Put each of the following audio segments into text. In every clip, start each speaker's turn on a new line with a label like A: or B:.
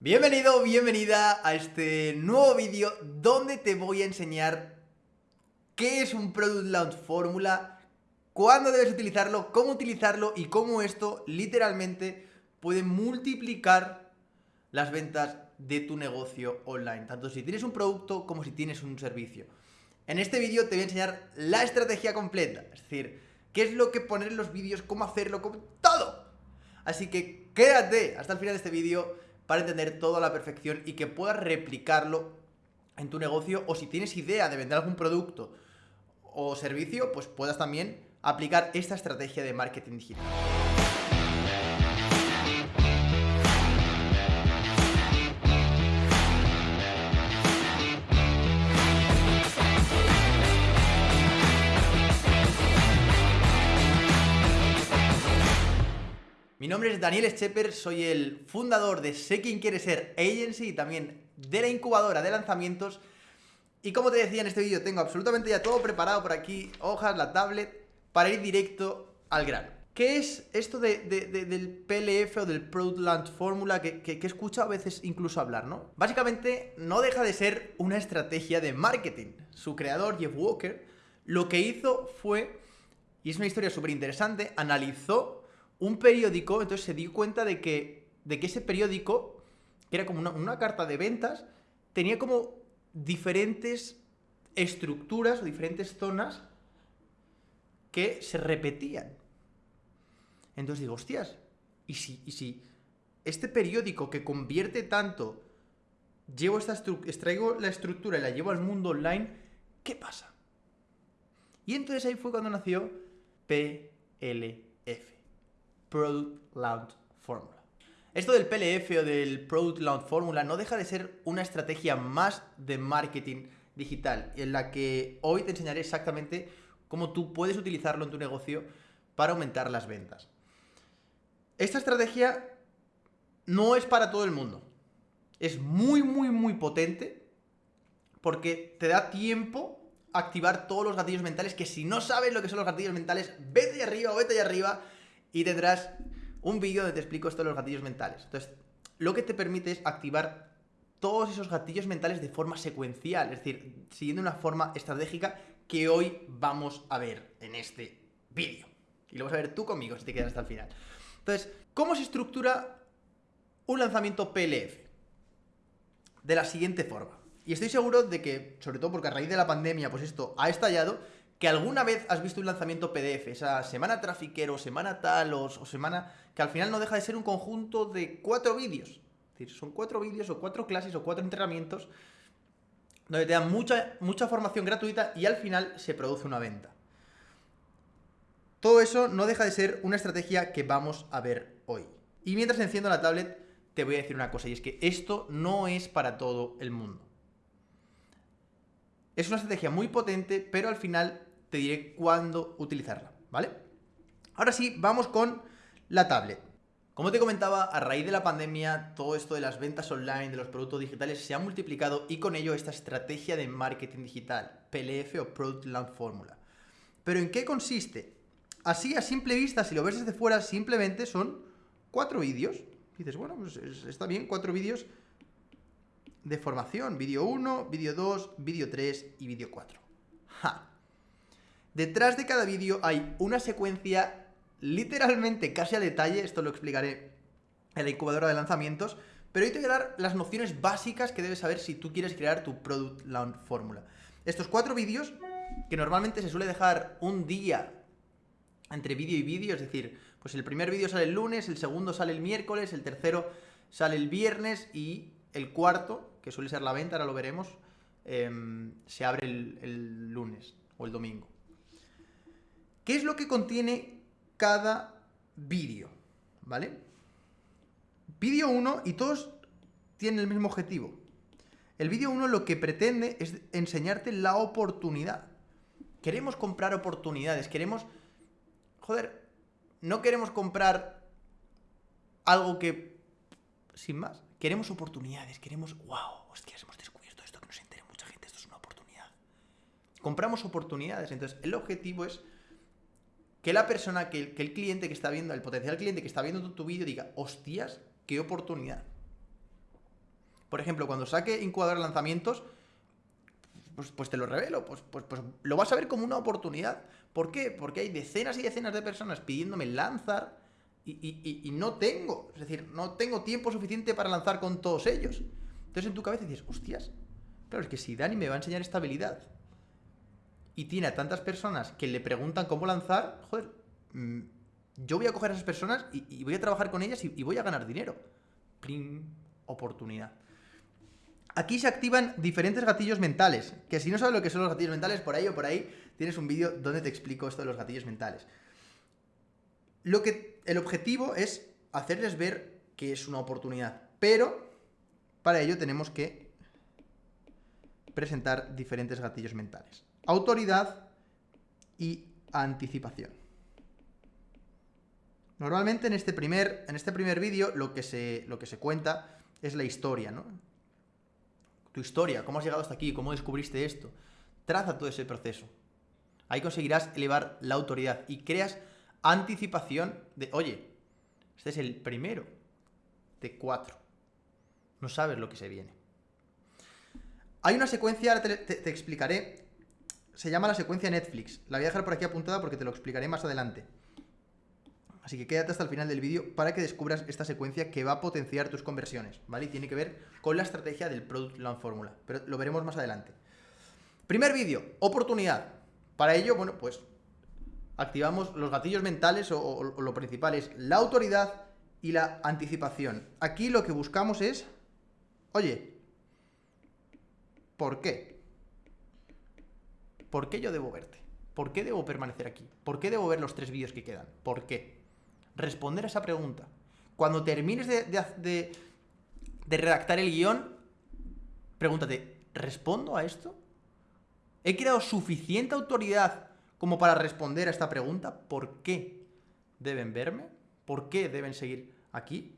A: Bienvenido, bienvenida a este nuevo vídeo donde te voy a enseñar qué es un Product Launch Fórmula, cuándo debes utilizarlo, cómo utilizarlo y cómo esto literalmente puede multiplicar las ventas de tu negocio online, tanto si tienes un producto como si tienes un servicio. En este vídeo te voy a enseñar la estrategia completa, es decir, qué es lo que poner en los vídeos, cómo hacerlo, cómo... todo. Así que quédate hasta el final de este vídeo para entender todo a la perfección y que puedas replicarlo en tu negocio o si tienes idea de vender algún producto o servicio, pues puedas también aplicar esta estrategia de marketing digital. Mi nombre es Daniel Schepper, soy el fundador de Sé Quién Quiere Ser Agency y también de la incubadora de lanzamientos. Y como te decía en este vídeo, tengo absolutamente ya todo preparado por aquí, hojas, la tablet, para ir directo al grano. ¿Qué es esto del PLF o del Product Launch Formula que, que, que a veces incluso hablar, no? Básicamente no deja de ser una estrategia de marketing. Su creador, Jeff Walker, lo que hizo fue, y es una historia súper interesante, analizó un periódico, entonces se dio cuenta de que, de que ese periódico, que era como una, carta de ventas, tenía como diferentes estructuras o diferentes zonas que se repetían. Entonces digo, hostias, ¿y si, y si este periódico que convierte tanto, llevo esta extraigo la estructura y la llevo al mundo online, ¿qué pasa? Y entonces ahí fue cuando nació PLF. Product Launch Formula. Esto del PLF o del Product Launch Formula no deja de ser una estrategia más de marketing digital, en la que hoy te enseñaré exactamente cómo tú puedes utilizarlo en tu negocio para aumentar las ventas. Esta estrategia no es para todo el mundo. Es muy, muy, muy potente porque te da tiempo a activar todos los gatillos mentales que si no sabes lo que son los gatillos mentales, vete allá arriba o vete allá arriba y tendrás un vídeo donde te explico esto de los gatillos mentales. Entonces, lo que te permite es activar todos esos gatillos mentales de forma secuencial, es decir, siguiendo una forma estratégica que hoy vamos a ver en este vídeo. Y lo vas a ver tú conmigo si te quedas hasta el final. Entonces, ¿cómo se estructura un lanzamiento PLF? De la siguiente forma. Y estoy seguro de que, sobre todo porque a raíz de la pandemia, pues esto ha estallado, que alguna vez has visto un lanzamiento PDF, esa semana trafiquero, semana tal o, semana que al final no deja de ser un conjunto de cuatro vídeos. Es decir, son cuatro vídeos o cuatro clases o cuatro entrenamientos donde te dan mucha, mucha formación gratuita y al final se produce una venta. Todo eso no deja de ser una estrategia que vamos a ver hoy. Y mientras enciendo la tablet, te voy a decir una cosa, y es que esto no es para todo el mundo. Es una estrategia muy potente, pero al final te diré cuándo utilizarla, ¿vale? Ahora sí, vamos con la tablet. Como te comentaba, a raíz de la pandemia, todo esto de las ventas online, de los productos digitales, se ha multiplicado y con ello esta estrategia de marketing digital, PLF o Product Launch Formula. ¿Pero en qué consiste? Así, a simple vista, si lo ves desde fuera, simplemente son cuatro vídeos. Dices, bueno, pues está bien, cuatro vídeos de formación. Vídeo 1, vídeo 2, vídeo 3 y vídeo 4. ¡Ja! Detrás de cada vídeo hay una secuencia literalmente casi a detalle, esto lo explicaré en la incubadora de lanzamientos, pero hoy te voy a dar las nociones básicas que debes saber si tú quieres crear tu Product Launch Fórmula. Estos cuatro vídeos, que normalmente se suele dejar un día entre vídeo y vídeo, es decir, pues el primer vídeo sale el lunes, el segundo sale el miércoles, el tercero sale el viernes y el cuarto, que suele ser la venta, ahora lo veremos, em, se abre el lunes o el domingo. ¿Qué es lo que contiene cada vídeo? ¿Vale? Vídeo 1 y todos tienen el mismo objetivo. El vídeo 1 lo que pretende es enseñarte la oportunidad. Queremos comprar oportunidades, queremos... Joder, no queremos comprar algo que... Sin más. Queremos oportunidades, queremos... ¡Wow! Hostias, hemos descubierto esto, que no se entere mucha gente, esto es una oportunidad. Compramos oportunidades, entonces el objetivo es que la persona, que el, cliente que está viendo, el potencial cliente que está viendo tu, vídeo diga, hostias, qué oportunidad. Por ejemplo, cuando saque incubadora lanzamientos, pues, pues, te lo revelo, pues, pues, pues lo vas a ver como una oportunidad. ¿Por qué? Porque hay decenas y decenas de personas pidiéndome lanzar y, no tengo, es decir, no tengo tiempo suficiente para lanzar con todos ellos. Entonces en tu cabeza dices, hostias, claro, es que si Dani me va a enseñar esta habilidad y tiene a tantas personas que le preguntan cómo lanzar, joder, mm, yo voy a coger a esas personas y, voy a trabajar con ellas y, voy a ganar dinero. Plim, oportunidad. Aquí se activan diferentes gatillos mentales, que si no sabes lo que son los gatillos mentales, por ahí o por ahí tienes un vídeo donde te explico esto de los gatillos mentales. Lo que, el objetivo es hacerles ver que es una oportunidad, pero para ello tenemos que presentar diferentes gatillos mentales. Autoridad y anticipación. Normalmente en este primer, este primer vídeo lo, que se, lo que se cuenta es la historia, ¿no? Tu historia, cómo has llegado hasta aquí, cómo descubriste esto. Traza todo ese proceso. Ahí conseguirás elevar la autoridad y creas anticipación de, oye, este es el primero de cuatro. No sabes lo que se viene. Hay una secuencia, ahora te explicaré, se llama la secuencia Netflix. La voy a dejar por aquí apuntada porque te lo explicaré más adelante. Así que quédate hasta el final del vídeo para que descubras esta secuencia que va a potenciar tus conversiones, ¿vale? Y tiene que ver con la estrategia del Product Launch Formula, pero lo veremos más adelante. Primer vídeo, oportunidad. Para ello, bueno, pues activamos los gatillos mentales o, o lo principal es la autoridad y la anticipación. Aquí lo que buscamos es, oye, ¿por qué? ¿Por qué yo debo verte? ¿Por qué debo permanecer aquí? ¿Por qué debo ver los tres vídeos que quedan? ¿Por qué? responder a esa pregunta. Cuando termines de, redactar el guion, pregúntate, ¿respondo a esto? ¿He creado suficiente autoridad como para responder a esta pregunta? ¿Por qué deben verme? ¿Por qué deben seguir aquí?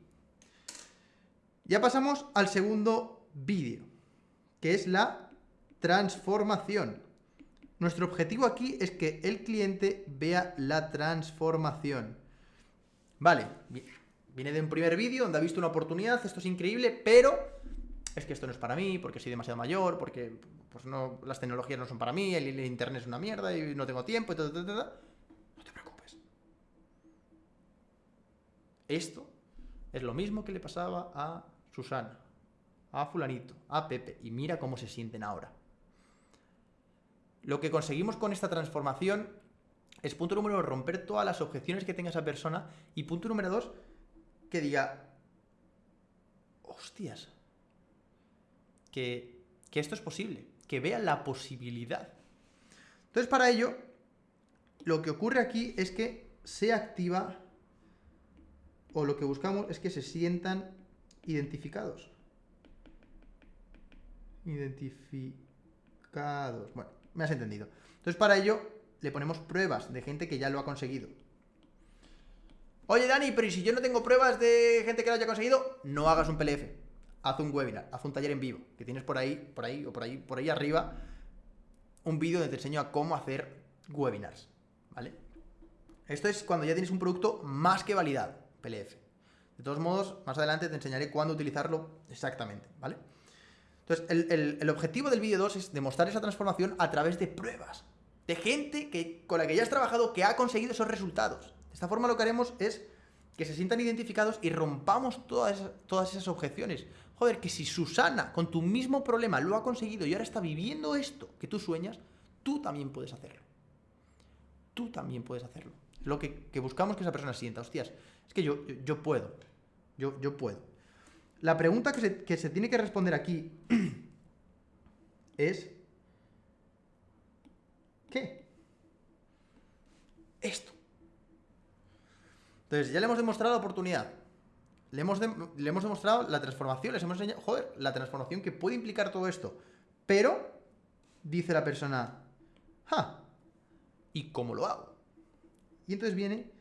A: Ya pasamos al segundo vídeo, que es la transformación. Nuestro objetivo aquí es que el cliente vea la transformación. Vale, viene de un primer vídeo donde ha visto una oportunidad, esto es increíble, pero es que esto no es para mí, porque soy demasiado mayor, porque pues las tecnologías no son para mí, el, internet es una mierda y no tengo tiempo. No te preocupes. Esto es lo mismo que le pasaba a Susana, a fulanito, a Pepe, y mira cómo se sienten ahora. Lo que conseguimos con esta transformación es punto número uno, romper todas las objeciones que tenga esa persona. Y punto número dos, que diga, hostias, que, esto es posible, que vea la posibilidad. Entonces, para ello, lo que ocurre aquí es que se activa, o lo que buscamos es que se sientan identificados. Identificados. Bueno, me has entendido. Entonces, para ello, le ponemos pruebas de gente que ya lo ha conseguido. Oye, Dani, pero ¿y si yo no tengo pruebas de gente que lo haya conseguido? No hagas un PLF. Haz un webinar, haz un taller en vivo, que tienes por ahí, por ahí o por ahí, por ahí arriba, un vídeo donde te enseño a cómo hacer webinars, ¿vale? Esto es cuando ya tienes un producto más que validado, PLF. De todos modos, más adelante te enseñaré cuándo utilizarlo exactamente, ¿vale? Entonces, el, el objetivo del vídeo 2 es demostrar esa transformación a través de pruebas de gente que, con la que ya has trabajado que ha conseguido esos resultados. De esta forma lo que haremos es que se sientan identificados y rompamos todas esas, todas esas objeciones. Joder, que si Susana con tu mismo problema lo ha conseguido y ahora está viviendo esto que tú sueñas, tú también puedes hacerlo. Tú también puedes hacerlo. Lo que, buscamos que esa persona sienta, hostias, es que yo, yo, puedo. Yo, yo puedo. La pregunta que se, tiene que responder aquí es ¿Qué? Esto. Entonces, ya le hemos demostrado la oportunidad. Le hemos, le hemos demostrado la transformación, les hemos enseñado, joder, la transformación que puede implicar todo esto. Pero, dice la persona, ¡ja! ¿Y cómo lo hago? Y entonces viene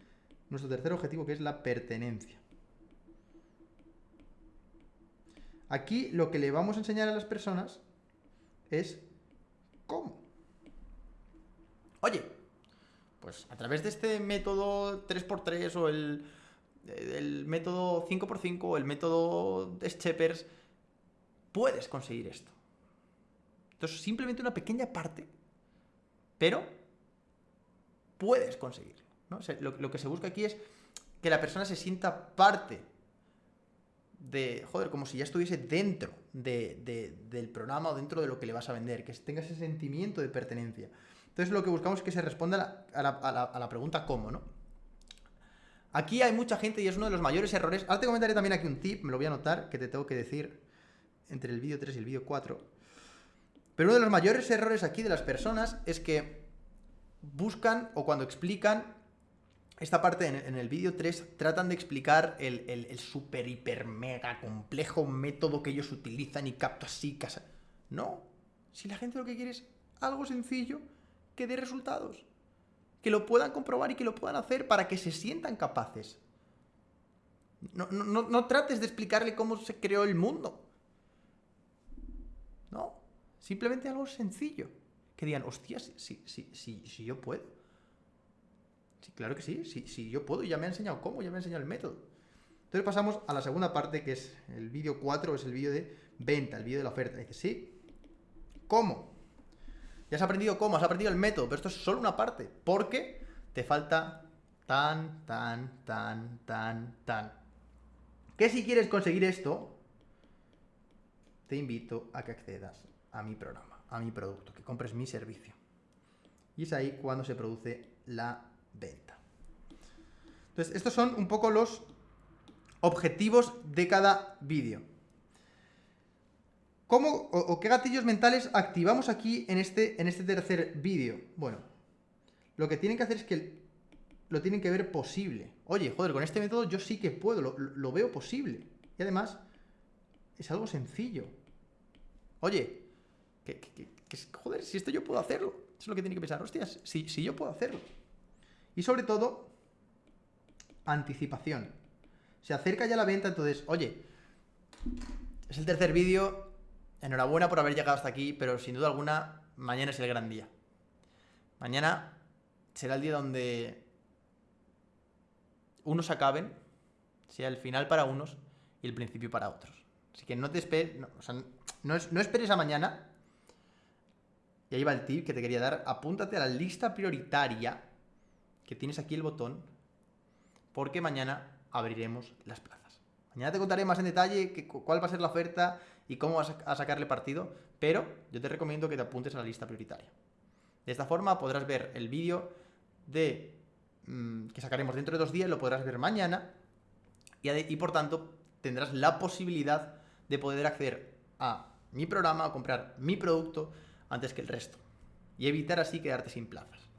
A: nuestro tercer objetivo, que es la pertenencia. Aquí lo que le vamos a enseñar a las personas es cómo. Oye, pues a través de este método 3x3 o el, método 5x5 o el método Scheppers, puedes conseguir esto. Entonces, simplemente una pequeña parte, pero puedes conseguirlo. lo, que se busca aquí es que la persona se sienta parte de, joder, como si ya estuviese dentro del programa o dentro de lo que le vas a vender, que tenga ese sentimiento de pertenencia. Entonces lo que buscamos es que se responda a la, pregunta cómo, ¿no? Aquí hay mucha gente y es uno de los mayores errores. Ahora te comentaré también aquí un tip, me lo voy a anotar, que te tengo que decir entre el vídeo 3 y el vídeo 4. Pero uno de los mayores errores aquí de las personas es que buscan o cuando explican esta parte en, el vídeo 3 tratan de explicar el, super, hiper, mega complejo método que ellos utilizan y capto así, casa. No, si la gente lo que quiere es algo sencillo que dé resultados. Que lo puedan comprobar y que lo puedan hacer para que se sientan capaces. No, no trates de explicarle cómo se creó el mundo. No, simplemente algo sencillo. Que digan, hostias, si, si, si, si yo puedo. Sí, claro que sí, sí, yo puedo, ya me ha enseñado cómo, ya me ha enseñado el método. Entonces pasamos a la segunda parte, que es el vídeo 4, es el vídeo de venta, el vídeo de la oferta. Dice, sí, ¿cómo? Ya has aprendido cómo, has aprendido el método, pero esto es solo una parte, porque te falta tan, tan, tan, tan, tan. Que si quieres conseguir esto, te invito a que accedas a mi programa, a mi producto, que compres mi servicio. Y es ahí cuando se produce la venta. Entonces, estos son un poco los objetivos de cada vídeo. ¿Cómo o, qué gatillos mentales activamos aquí en este, en este tercer vídeo? Bueno, lo que tienen que hacer es que lo tienen que ver posible. Oye, joder, con este método yo sí que puedo, lo, veo posible. Y además, es algo sencillo. Oye, joder, si esto yo puedo hacerlo. Eso es lo que tiene que pensar. Hostias, si, si yo puedo hacerlo. Y sobre todo, anticipación. Se acerca ya la venta, entonces, oye, es el tercer vídeo, enhorabuena por haber llegado hasta aquí, pero sin duda alguna, mañana es el gran día. Mañana será el día donde unos acaben, sea el final para unos y el principio para otros. Así que no te esperes, no, o sea, no, esperes a mañana. Y ahí va el tip que te quería dar. Apúntate a la lista prioritaria que tienes aquí el botón porque mañana abriremos las plazas. Mañana te contaré más en detalle cuál va a ser la oferta y cómo vas a sacarle partido, pero yo te recomiendo que te apuntes a la lista prioritaria. De esta forma podrás ver el vídeo de mm, que sacaremos dentro de dos días, lo podrás ver mañana y, y por tanto tendrás la posibilidad de poder acceder a mi programa o comprar mi producto antes que el resto y evitar así quedarte sin plazas.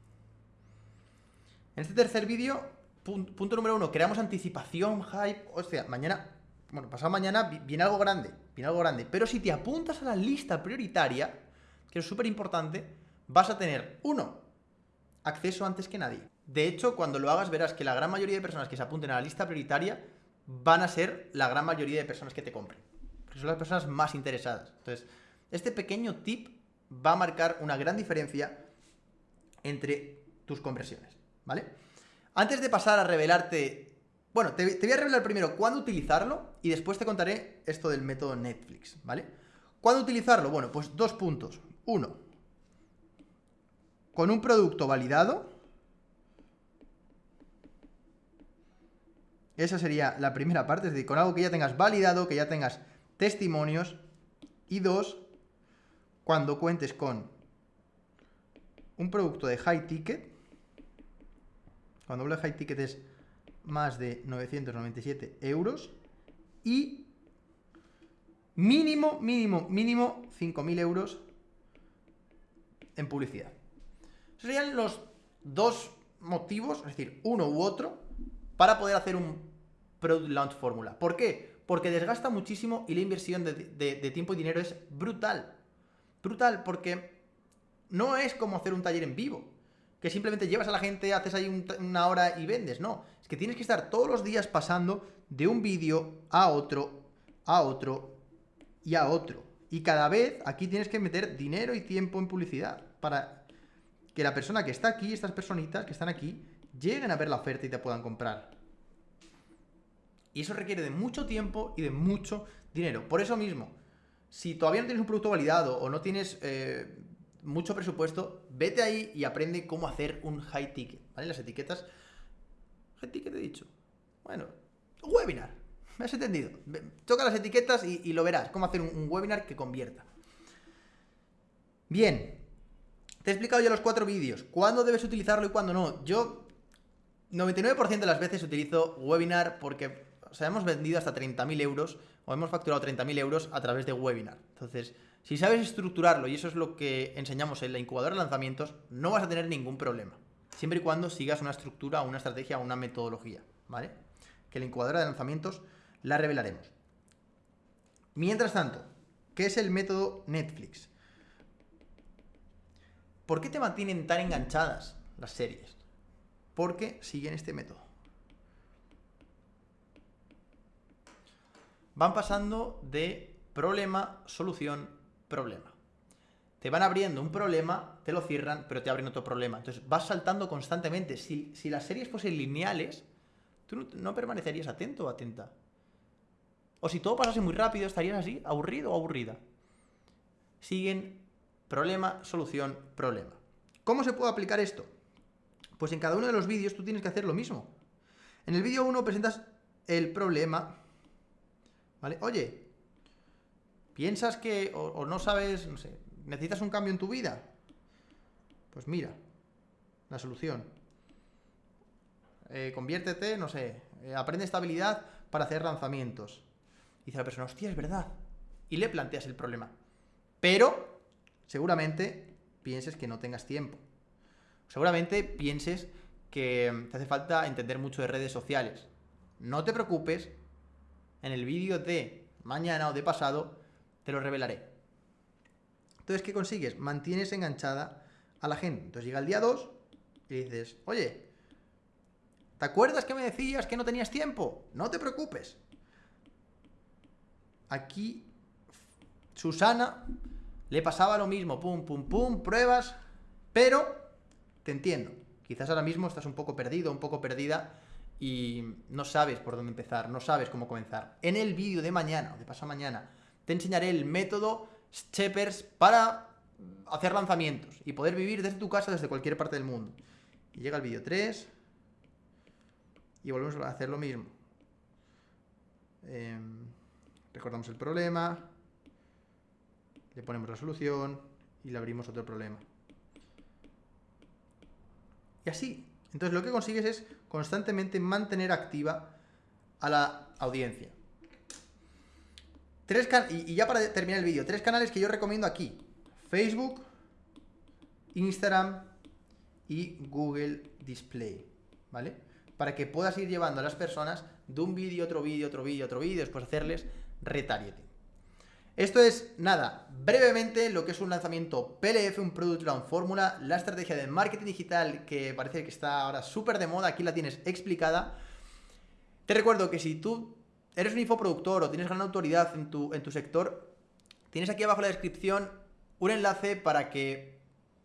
A: En este tercer vídeo, punto, número uno, creamos anticipación, hype. O sea, mañana, bueno, pasado mañana viene algo grande, viene algo grande. Pero si te apuntas a la lista prioritaria, que es súper importante, vas a tener, uno, acceso antes que nadie. De hecho, cuando lo hagas verás que la gran mayoría de personas que se apunten a la lista prioritaria van a ser la gran mayoría de personas que te compren. Porque son las personas más interesadas. Entonces, este pequeño tip va a marcar una gran diferencia entre tus conversiones. ¿Vale? Antes de pasar a revelarte... Bueno, te, voy a revelar primero cuándo utilizarlo y después te contaré esto del método Netflix, ¿vale? ¿Cuándo utilizarlo? Bueno, pues dos puntos. Uno, con un producto validado. Esa sería la primera parte, es decir, con algo que ya tengas validado, que ya tengas testimonios. Y dos, cuando cuentes con un producto de high ticket, cuando de high ticket es más de 997 euros y mínimo, mínimo, mínimo 5.000 euros en publicidad. Serían los dos motivos, es decir, uno u otro, para poder hacer un Product Launch Fórmula. ¿Por qué? Porque desgasta muchísimo y la inversión de tiempo y dinero es brutal. Brutal, porque no es como hacer un taller en vivo que simplemente llevas a la gente, haces ahí una hora y vendes. No, es que tienes que estar todos los días pasando de un vídeo a otro, a otro y a otro. Y cada vez aquí tienes que meter dinero y tiempo en publicidad para que la persona que está aquí, estas personitas que están aquí, lleguen a ver la oferta y te puedan comprar. Y eso requiere de mucho tiempo y de mucho dinero. Por eso mismo, si todavía no tienes un producto validado o no tienes eh, mucho presupuesto, vete ahí y aprende cómo hacer un high ticket, ¿vale? Las etiquetas... High ticket he dicho. Bueno, webinar. ¿Me has entendido? Toca las etiquetas y, lo verás, cómo hacer un, webinar que convierta. Bien, te he explicado ya los cuatro vídeos. ¿Cuándo debes utilizarlo y cuándo no? Yo 99% de las veces utilizo webinar porque o hemos vendido hasta 30.000 euros o hemos facturado 30.000 euros a través de webinar. Entonces, si sabes estructurarlo, y eso es lo que enseñamos en la incubadora de lanzamientos, no vas a tener ningún problema. Siempre y cuando sigas una estructura, una estrategia, una metodología, ¿vale? Que la incubadora de lanzamientos la revelaremos. Mientras tanto, ¿qué es el método Netflix? ¿Por qué te mantienen tan enganchadas las series? Porque siguen este método. Van pasando de problema, solución, problema. Te van abriendo un problema, te lo cierran, pero te abren otro problema. Entonces vas saltando constantemente. Si, las series fuesen lineales, tú no, no, permanecerías atento o atenta. O si todo pasase muy rápido, estarías así, aburrido o aburrida. Siguen problema, solución, problema. ¿Cómo se puede aplicar esto? Pues en cada uno de los vídeos tú tienes que hacer lo mismo. En el vídeo 1 presentas el problema, ¿vale? Oye, ¿piensas que, o, no sabes, no sé, necesitas un cambio en tu vida? Pues mira, la solución. Eh, conviértete, no sé, eh, aprende estabilidad para hacer lanzamientos. dice la persona, hostia, es verdad. Y le planteas el problema. Pero, seguramente, pienses que no tengas tiempo. Seguramente pienses que te hace falta entender mucho de redes sociales. No te preocupes, en el vídeo de mañana o de pasado te lo revelaré. Entonces, ¿qué consigues? Mantienes enganchada a la gente. Entonces llega el día 2 y dices, oye, ¿te acuerdas que me decías que no tenías tiempo? No te preocupes. Aquí, Susana le pasaba lo mismo, pum, pum, pum, pruebas, pero te entiendo. Quizás ahora mismo estás un poco perdido, un poco perdida y no sabes por dónde empezar, no sabes cómo comenzar. En el vídeo de mañana o de pasado mañana te enseñaré el método Steppers para hacer lanzamientos y poder vivir desde tu casa, desde cualquier parte del mundo. Y llega el vídeo 3 y volvemos a hacer lo mismo. Em, recordamos el problema, le ponemos la solución y le abrimos otro problema. Y así. Entonces lo que consigues es constantemente mantener activa a la audiencia. Tres y, ya para terminar el vídeo, tres canales que yo recomiendo aquí. Facebook, Instagram y Google Display. ¿Vale? Para que puedas ir llevando a las personas de un vídeo, otro vídeo, otro vídeo, otro vídeo, después hacerles retargeting. Esto es, nada, brevemente lo que es un lanzamiento PLF, un Product Launch Fórmula, la estrategia de marketing digital que parece que está ahora súper de moda, aquí la tienes explicada. Te recuerdo que si tú eres un infoproductor o tienes gran autoridad en tu, en tu sector, tienes aquí abajo en la descripción un enlace para que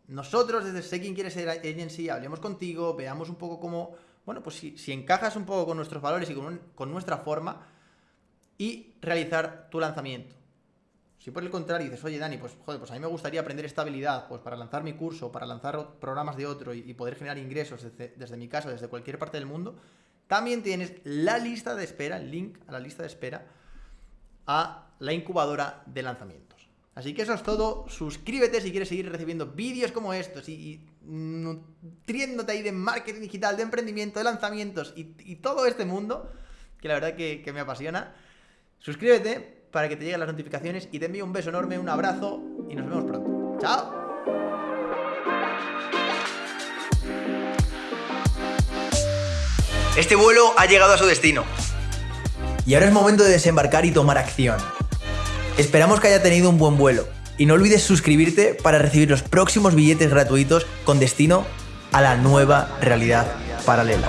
A: nosotros desde Sé Quién Quiere Ser Agency hablemos contigo, veamos un poco cómo, bueno, pues si, si encajas un poco con nuestros valores y con, con nuestra forma y realizar tu lanzamiento. Si por el contrario dices, oye Dani, pues joder, pues a mí me gustaría aprender estabilidad, pues para lanzar mi curso, para lanzar programas de otro y, poder generar ingresos desde, mi casa, desde cualquier parte del mundo, también tienes la lista de espera, el link a la lista de espera a la incubadora de lanzamientos. Así que eso es todo, suscríbete si quieres seguir recibiendo vídeos como estos y, nutriéndote ahí de marketing digital, de emprendimiento, de lanzamientos y, todo este mundo, que la verdad que, me apasiona. Suscríbete, para que te lleguen las notificaciones y te envío un beso enorme, un abrazo y nos vemos pronto. ¡Chao! Este vuelo ha llegado a su destino. Y ahora es momento de desembarcar y tomar acción. Esperamos que haya tenido un buen vuelo. Y no olvides suscribirte para recibir los próximos billetes gratuitos con destino a la nueva realidad paralela.